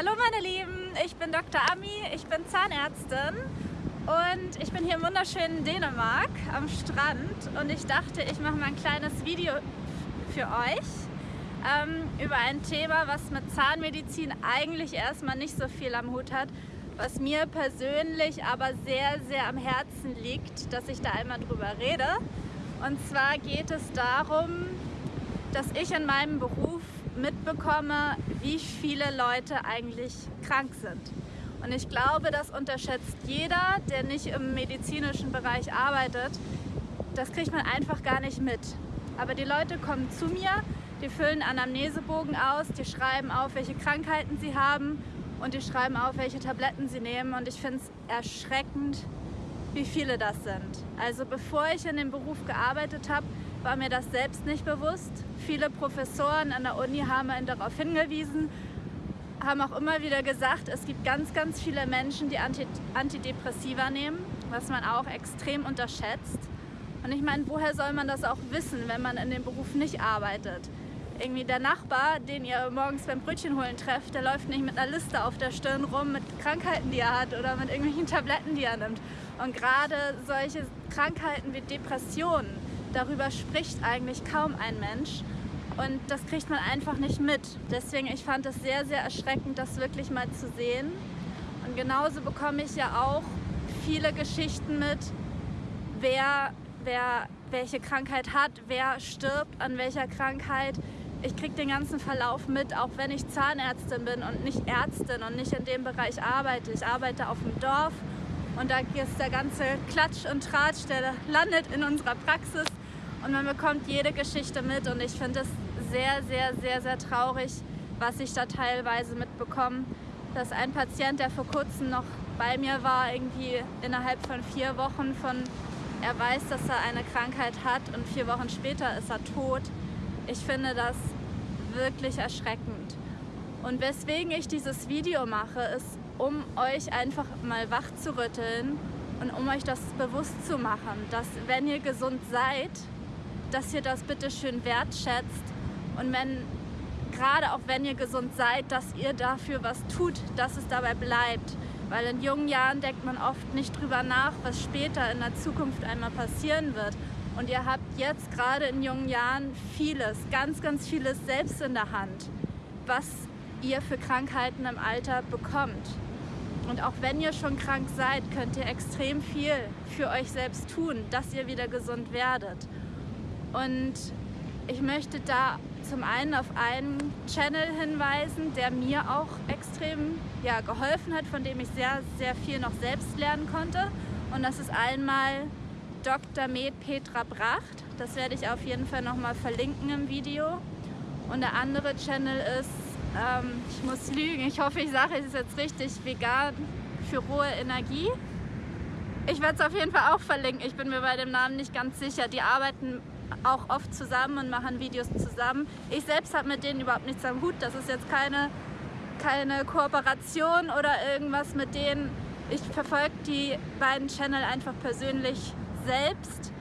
Hallo meine Lieben, ich bin Dr. Ami, ich bin Zahnärztin und ich bin hier im wunderschönen Dänemark am Strand und ich dachte, ich mache mal ein kleines Video für euch ähm, über ein Thema, was mit Zahnmedizin eigentlich erstmal nicht so viel am Hut hat, was mir persönlich aber sehr, sehr am Herzen liegt, dass ich da einmal drüber rede. Und zwar geht es darum, dass ich in meinem Beruf mitbekomme, wie viele Leute eigentlich krank sind. Und ich glaube, das unterschätzt jeder, der nicht im medizinischen Bereich arbeitet. Das kriegt man einfach gar nicht mit. Aber die Leute kommen zu mir, die füllen Anamnesebogen aus, die schreiben auf, welche Krankheiten sie haben und die schreiben auf, welche Tabletten sie nehmen. Und ich finde es erschreckend, wie viele das sind. Also bevor ich in dem Beruf gearbeitet habe, war mir das selbst nicht bewusst. Viele Professoren an der Uni haben einen darauf hingewiesen, haben auch immer wieder gesagt, es gibt ganz, ganz viele Menschen, die Antidepressiva nehmen, was man auch extrem unterschätzt. Und ich meine, woher soll man das auch wissen, wenn man in dem Beruf nicht arbeitet? Irgendwie der Nachbar, den ihr morgens beim Brötchen holen trefft, der läuft nicht mit einer Liste auf der Stirn rum mit Krankheiten, die er hat oder mit irgendwelchen Tabletten, die er nimmt. Und gerade solche Krankheiten wie Depressionen, darüber spricht eigentlich kaum ein Mensch. Und das kriegt man einfach nicht mit. Deswegen, ich fand es sehr, sehr erschreckend, das wirklich mal zu sehen. Und genauso bekomme ich ja auch viele Geschichten mit, wer, wer welche Krankheit hat, wer stirbt an welcher Krankheit, ich kriege den ganzen Verlauf mit, auch wenn ich Zahnärztin bin und nicht Ärztin und nicht in dem Bereich arbeite. Ich arbeite auf dem Dorf und da ist der ganze Klatsch und Tratsch, der landet in unserer Praxis und man bekommt jede Geschichte mit und ich finde es sehr, sehr, sehr, sehr traurig, was ich da teilweise mitbekomme, dass ein Patient, der vor kurzem noch bei mir war, irgendwie innerhalb von vier Wochen von, er weiß, dass er eine Krankheit hat und vier Wochen später ist er tot, ich finde das wirklich erschreckend. Und weswegen ich dieses Video mache, ist, um euch einfach mal wach zu rütteln und um euch das bewusst zu machen, dass wenn ihr gesund seid, dass ihr das bitte schön wertschätzt und wenn, gerade auch wenn ihr gesund seid, dass ihr dafür was tut, dass es dabei bleibt. Weil in jungen Jahren denkt man oft nicht drüber nach, was später in der Zukunft einmal passieren wird. Und ihr habt jetzt gerade in jungen Jahren vieles, ganz, ganz vieles selbst in der Hand, was ihr für Krankheiten im Alter bekommt. Und auch wenn ihr schon krank seid, könnt ihr extrem viel für euch selbst tun, dass ihr wieder gesund werdet. Und ich möchte da zum einen auf einen Channel hinweisen, der mir auch extrem ja, geholfen hat, von dem ich sehr, sehr viel noch selbst lernen konnte. Und das ist einmal Dr. Med Petra Bracht. Das werde ich auf jeden Fall nochmal verlinken im Video. Und der andere Channel ist, ähm, ich muss lügen, ich hoffe, ich sage es jetzt richtig, vegan für rohe Energie. Ich werde es auf jeden Fall auch verlinken, ich bin mir bei dem Namen nicht ganz sicher. Die arbeiten auch oft zusammen und machen Videos zusammen. Ich selbst habe mit denen überhaupt nichts am Hut. Das ist jetzt keine, keine Kooperation oder irgendwas mit denen. Ich verfolge die beiden Channel einfach persönlich selbst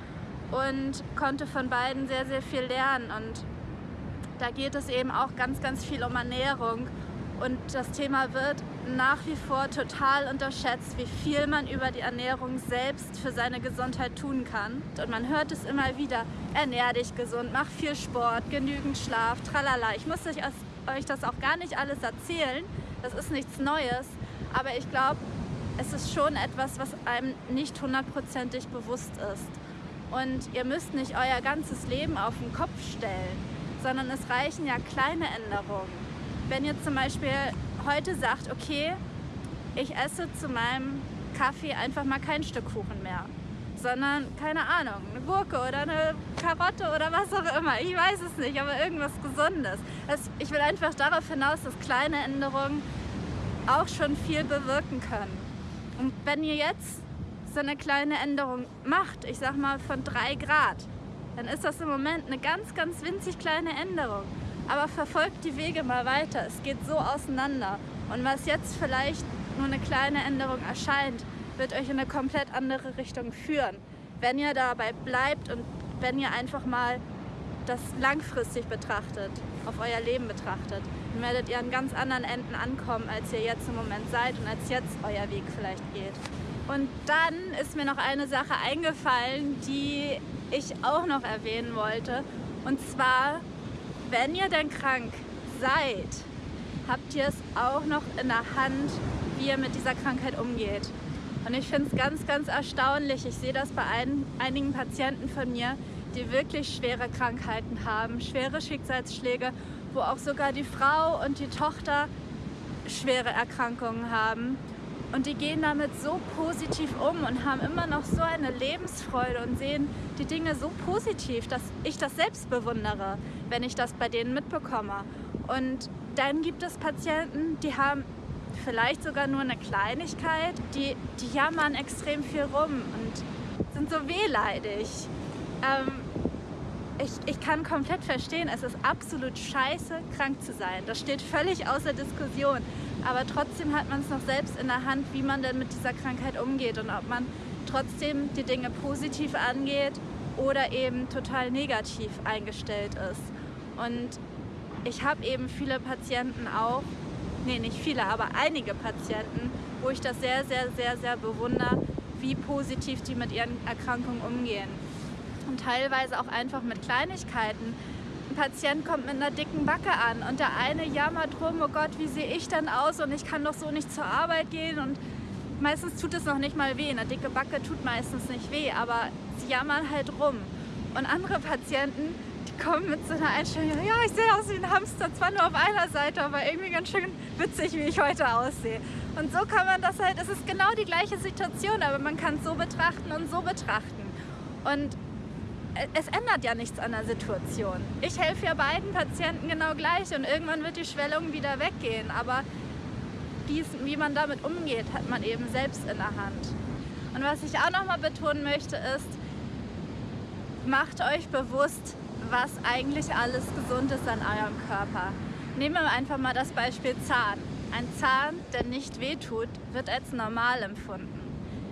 und konnte von beiden sehr, sehr viel lernen. Und da geht es eben auch ganz, ganz viel um Ernährung. Und das Thema wird nach wie vor total unterschätzt, wie viel man über die Ernährung selbst für seine Gesundheit tun kann. Und man hört es immer wieder, ernähr dich gesund, mach viel Sport, genügend Schlaf, tralala. Ich muss euch, das auch gar nicht alles erzählen, das ist nichts Neues. Aber ich glaube, es ist schon etwas, was einem nicht hundertprozentig bewusst ist. Und ihr müsst nicht euer ganzes Leben auf den Kopf stellen, sondern es reichen ja kleine Änderungen. Wenn ihr zum Beispiel heute sagt, okay, ich esse zu meinem Kaffee einfach mal kein Stück Kuchen mehr, sondern, keine Ahnung, eine Gurke oder eine Karotte oder was auch immer. Ich weiß es nicht, aber irgendwas Gesundes. Also ich will einfach darauf hinaus, dass kleine Änderungen auch schon viel bewirken können. Und wenn ihr jetzt so eine kleine Änderung macht, ich sag mal von 3 Grad, dann ist das im Moment eine ganz, ganz winzig kleine Änderung. Aber verfolgt die Wege mal weiter. Es geht so auseinander. Und was jetzt vielleicht nur eine kleine Änderung erscheint, wird euch in eine komplett andere Richtung führen. Wenn ihr dabei bleibt und wenn ihr einfach mal das langfristig betrachtet. auf euer Leben betrachtet, dann werdet ihr an ganz anderen Enden ankommen, als ihr jetzt im Moment seid und als jetzt euer Weg vielleicht geht. Und dann ist mir noch eine Sache eingefallen, die ich auch noch erwähnen wollte. Und zwar, wenn ihr denn krank seid, habt ihr es auch noch in der Hand, wie ihr mit dieser Krankheit umgeht. Und ich finde es ganz, ganz erstaunlich. Ich sehe das bei ein, einigen Patienten von mir, die wirklich schwere Krankheiten haben, schwere Schicksalsschläge, wo auch sogar die Frau und die Tochter schwere Erkrankungen haben. Und die gehen damit so positiv um und haben immer noch so eine Lebensfreude und sehen die Dinge so positiv, dass ich das selbst bewundere, wenn ich das bei denen mitbekomme. Und dann gibt es Patienten, die haben vielleicht sogar nur eine Kleinigkeit, die, die jammern extrem viel rum und sind so wehleidig. Ähm, ich, ich kann komplett verstehen, es ist absolut scheiße, krank zu sein. Das steht völlig außer Diskussion. Aber trotzdem hat man es noch selbst in der Hand, wie man denn mit dieser Krankheit umgeht und ob man trotzdem die Dinge positiv angeht oder eben total negativ eingestellt ist. Und ich habe eben viele Patienten auch, nee, nicht viele, aber einige Patienten, wo ich das sehr, sehr, sehr, sehr bewundere, wie positiv die mit ihren Erkrankungen umgehen und teilweise auch einfach mit Kleinigkeiten. Ein Patient kommt mit einer dicken Backe an und der eine jammert rum, oh Gott, wie sehe ich denn aus und ich kann doch so nicht zur Arbeit gehen und meistens tut es noch nicht mal weh. Eine dicke Backe tut meistens nicht weh, aber sie jammern halt rum. Und andere Patienten, die kommen mit so einer Einstellung, ja, ich sehe aus wie ein Hamster, zwar nur auf einer Seite, aber irgendwie ganz schön witzig, wie ich heute aussehe. Und so kann man das halt, es ist genau die gleiche Situation, aber man kann es so betrachten und so betrachten. Und es ändert ja nichts an der Situation. Ich helfe ja beiden Patienten genau gleich und irgendwann wird die Schwellung wieder weggehen. Aber dies, wie man damit umgeht, hat man eben selbst in der Hand. Und was ich auch nochmal betonen möchte ist, macht euch bewusst, was eigentlich alles gesund ist an eurem Körper. Nehmen wir einfach mal das Beispiel Zahn. Ein Zahn, der nicht wehtut, wird als normal empfunden.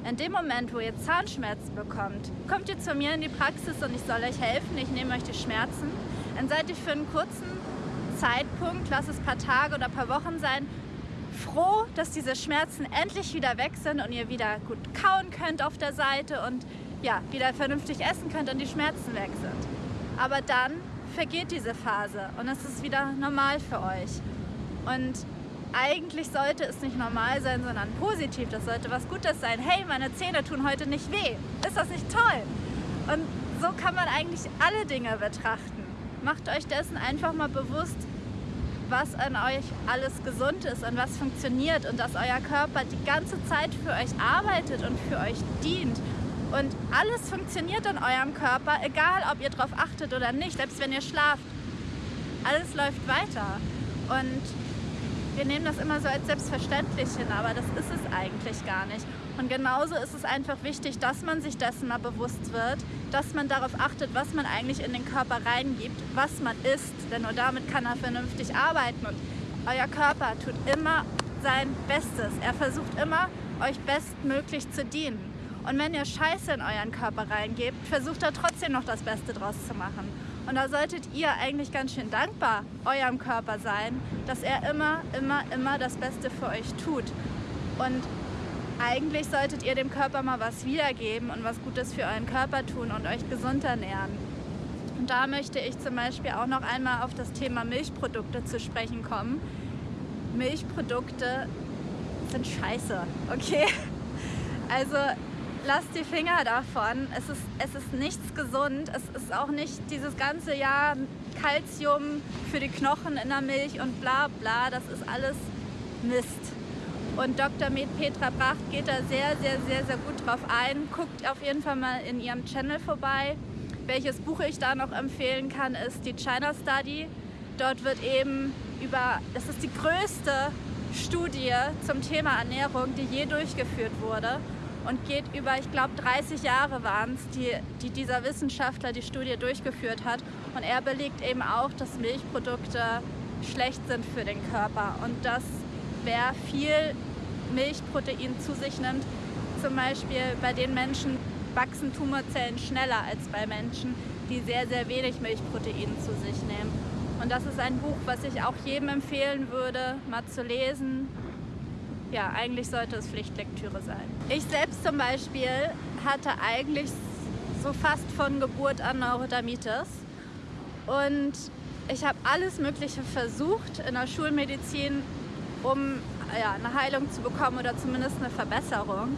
In dem Moment, wo ihr Zahnschmerzen bekommt, kommt ihr zu mir in die Praxis und ich soll euch helfen, ich nehme euch die Schmerzen. Dann seid ihr für einen kurzen Zeitpunkt, lass es ein paar Tage oder ein paar Wochen sein, froh, dass diese Schmerzen endlich wieder weg sind und ihr wieder gut kauen könnt auf der Seite und ja, wieder vernünftig essen könnt und die Schmerzen weg sind. Aber dann vergeht diese Phase und es ist wieder normal für euch. Und eigentlich sollte es nicht normal sein, sondern positiv. Das sollte was Gutes sein. Hey, meine Zähne tun heute nicht weh. Ist das nicht toll? Und so kann man eigentlich alle Dinge betrachten. Macht euch dessen einfach mal bewusst, was an euch alles gesund ist und was funktioniert und dass euer Körper die ganze Zeit für euch arbeitet und für euch dient. Und alles funktioniert in eurem Körper, egal ob ihr darauf achtet oder nicht, selbst wenn ihr schlaft. Alles läuft weiter. Und wir nehmen das immer so als selbstverständlich hin, aber das ist es eigentlich gar nicht. Und genauso ist es einfach wichtig, dass man sich dessen mal bewusst wird, dass man darauf achtet, was man eigentlich in den Körper reingibt, was man isst, denn nur damit kann er vernünftig arbeiten. Und euer Körper tut immer sein Bestes. Er versucht immer, euch bestmöglich zu dienen. Und wenn ihr Scheiße in euren Körper reingebt, versucht er trotzdem noch das Beste draus zu machen. Und da solltet ihr eigentlich ganz schön dankbar eurem Körper sein, dass er immer, immer, immer das Beste für euch tut. Und eigentlich solltet ihr dem Körper mal was wiedergeben und was Gutes für euren Körper tun und euch gesund ernähren. Und da möchte ich zum Beispiel auch noch einmal auf das Thema Milchprodukte zu sprechen kommen. Milchprodukte sind scheiße, okay? Also lasst die Finger davon. Es ist, es ist nichts gesund. Es ist auch nicht dieses ganze Jahr Kalzium für die Knochen in der Milch und bla bla. Das ist alles Mist. Und Dr. Med Petra Bracht geht da sehr, sehr, sehr, sehr gut drauf ein. Guckt auf jeden Fall mal in ihrem Channel vorbei. Welches Buch ich da noch empfehlen kann, ist die China Study. Dort wird eben über, das ist die größte Studie zum Thema Ernährung, die je durchgeführt wurde und geht über, ich glaube 30 Jahre waren es, die, die dieser Wissenschaftler die Studie durchgeführt hat. Und er belegt eben auch, dass Milchprodukte schlecht sind für den Körper und dass wer viel Milchprotein zu sich nimmt, zum Beispiel bei den Menschen wachsen Tumorzellen schneller als bei Menschen, die sehr, sehr wenig Milchprotein zu sich nehmen. Und das ist ein Buch, was ich auch jedem empfehlen würde, mal zu lesen. Ja, eigentlich sollte es Pflichtlektüre sein. Ich selbst zum Beispiel hatte eigentlich so fast von Geburt an Neurodermitis. Und ich habe alles Mögliche versucht in der Schulmedizin, um ja, eine Heilung zu bekommen oder zumindest eine Verbesserung.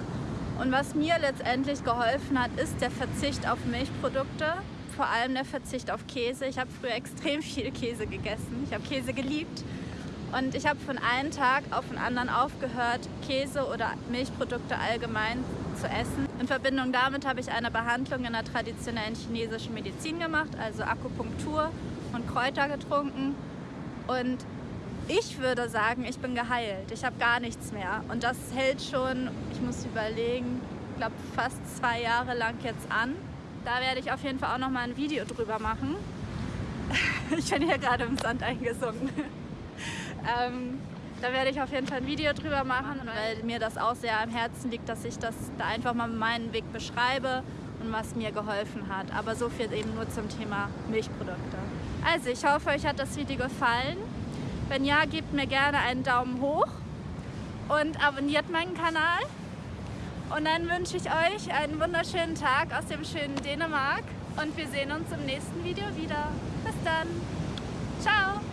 Und was mir letztendlich geholfen hat, ist der Verzicht auf Milchprodukte, vor allem der Verzicht auf Käse. Ich habe früher extrem viel Käse gegessen. Ich habe Käse geliebt. Und ich habe von einem Tag auf den anderen aufgehört, Käse oder Milchprodukte allgemein zu essen. In Verbindung damit habe ich eine Behandlung in der traditionellen chinesischen Medizin gemacht, also Akupunktur und Kräuter getrunken. Und ich würde sagen, ich bin geheilt. Ich habe gar nichts mehr. Und das hält schon, ich muss überlegen, ich glaube fast zwei Jahre lang jetzt an. Da werde ich auf jeden Fall auch noch mal ein Video drüber machen. ich bin hier gerade im Sand eingesunken. Ähm, da werde ich auf jeden Fall ein Video drüber machen, weil mir das auch sehr am Herzen liegt, dass ich das da einfach mal meinen Weg beschreibe und was mir geholfen hat. Aber so viel eben nur zum Thema Milchprodukte. Also ich hoffe, euch hat das Video gefallen. Wenn ja, gebt mir gerne einen Daumen hoch und abonniert meinen Kanal. Und dann wünsche ich euch einen wunderschönen Tag aus dem schönen Dänemark und wir sehen uns im nächsten Video wieder. Bis dann. Ciao.